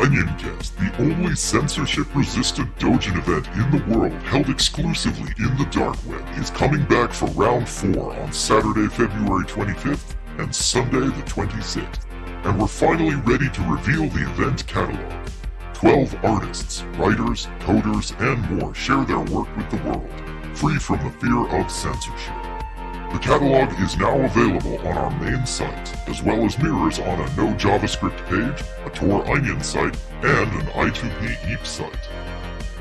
OnionCat, the only censorship-resistant Dojin event in the world held exclusively in the dark web, is coming back for round 4 on Saturday, February 25th and Sunday the 26th. And we're finally ready to reveal the event catalog. 12 artists, writers, coders, and more share their work with the world, free from the fear of censorship. The catalog is now available on our main site, as well as mirrors on a no JavaScript page, a Tor Onion site, and an I2P eepsite.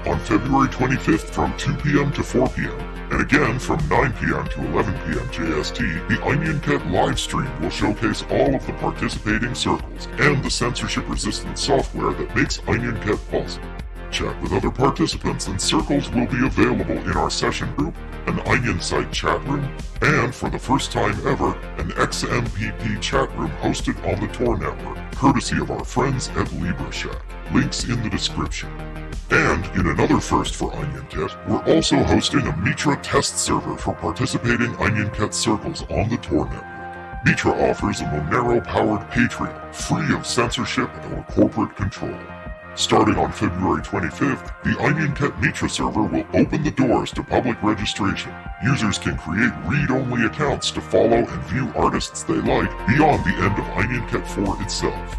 On February 25th from 2 p.m. to 4 p.m., and again from 9 p.m. to 11 p.m. JST, the OnionCat livestream will showcase all of the participating circles and the censorship-resistant software that makes OnionCat possible. Chat with other participants and circles will be available in our session group, an Onion site chat room, and for the first time ever, an XMPP chat room hosted on the Tor network, courtesy of our friends at LibreShack. Links in the description. And in another first for OnionCat, we're also hosting a Mitra test server for participating OnionCat circles on the Tor network. Mitra offers a Monero-powered Patreon, free of censorship or corporate control. Starting on February 25th, the OnionCat Mitra server will open the doors to public registration. Users can create read-only accounts to follow and view artists they like beyond the end of OnionCat 4 itself.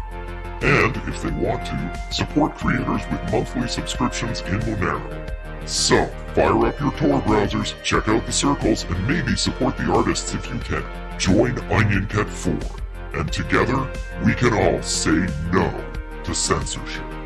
And, if they want to, support creators with monthly subscriptions in Monero. So, fire up your Tor browsers, check out the circles, and maybe support the artists if you can. Join Onion OnionCat 4, and together, we can all say no to censorship.